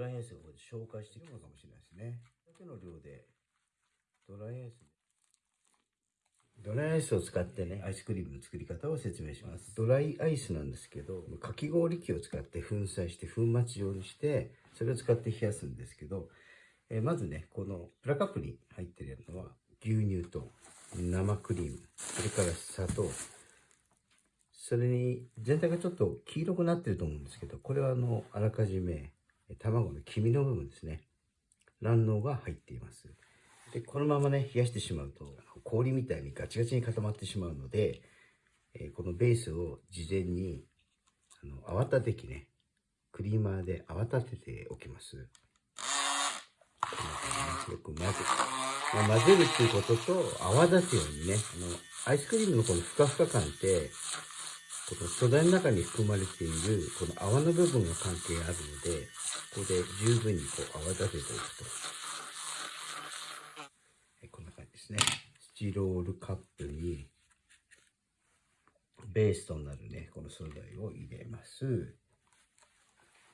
ライアイスをここで紹介していくのかもしれないですね。だけの量で、ドライアイス。ドライアイスを使ってね、アイスクリームの作り方を説明します。ドライアイスなんですけど、かき氷機を使って粉砕して粉末状にして、それを使って冷やすんですけど、えーまずね、このプラカップに入ってるのは牛乳と生クリーム、それから砂糖、それに全体がちょっと黄色くなってると思うんですけど、これはあの、あらかじめえ卵の黄身の部分ですね。卵黄が入っています。で、このままね、冷やしてしまうと、氷みたいにガチガチに固まってしまうので、えーこのベースを事前に、あの、泡立て器ね、クリーマーで泡立てておきます。よく混ぜ、ま、混ぜるっていうことと、泡立つようにね、あの、アイスクリームのこのふかふか感って、この素材の中に含まれている、この泡の部分が関係あるので、ここで十分にこう泡立てておくと。はいこんな感じですね。スチロールカップに、ベースとなるね、この素材を入れます。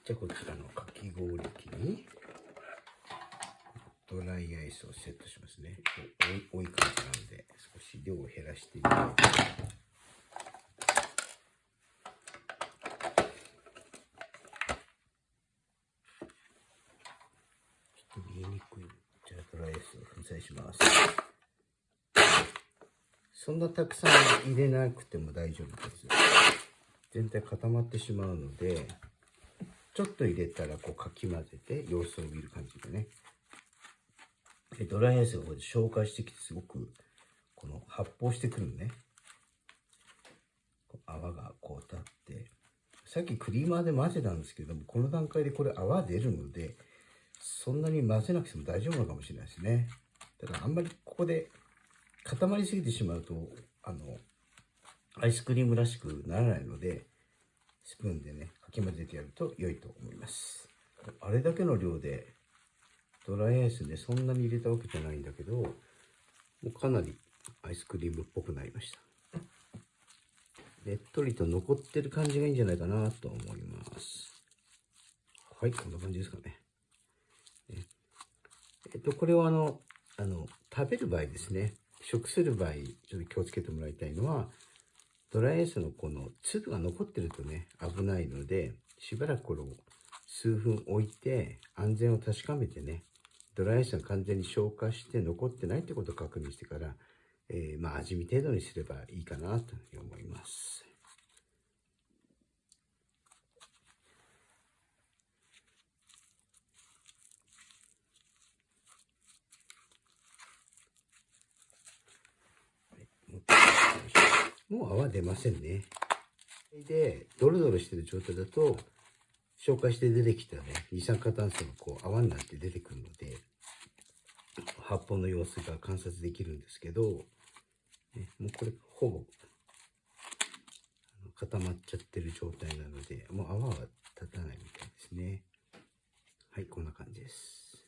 じゃあこちらのかき氷機に、ドライアイスをセットしますね。多い感じなので、少し量を減らしてみよう。ちょっと見えにくい。じゃあドライアイスを粉砕します。そんなたくさん入れなくても大丈夫です。全体固まってしまうので、ちょっと入れたらこうかき混ぜて様子を見る感じでね。でドライアイスがここで紹介してきてすごくこの発泡してくるのね。泡がこう立って、さっきクリーマーで混ぜたんですけども、この段階でこれ泡出るので、そんなに混ぜなくても大丈夫なのかもしれないですね。ただあんまりここで固まりすぎてしまうと、あの、アイスクリームらしくならないので、スプーンでね、かき混ぜてやると良いと思います。あれだけの量で、ドライアイスね、そんなに入れたわけじゃないんだけど、もうかなりアイスクリームっぽくなりました。ねっとりと残ってる感じがいいんじゃないかなと思います。はい、こんな感じですか。ねえっと、これはあの、あの、食べる場合ですね、食する場合、ちょっと気をつけてもらいたいのは、ドライアイスのこの粒が残ってるとね、危ないので、しばらくこれを数分置いて、安全を確かめてね、ドライアイスが完全に消化して残ってないってことを確認してから、えーまあ味見程度にすればいいかなと思います。もう泡出ませんね。で、ドロドロしてる状態だと、消化して出てきたね、二酸化炭素がこう泡になって出てくるので、発泡の様子が観察できるんですけど、ね、もうこれほぼ固まっちゃってる状態なので、もう泡は立たないみたいですね。はい、こんな感じです。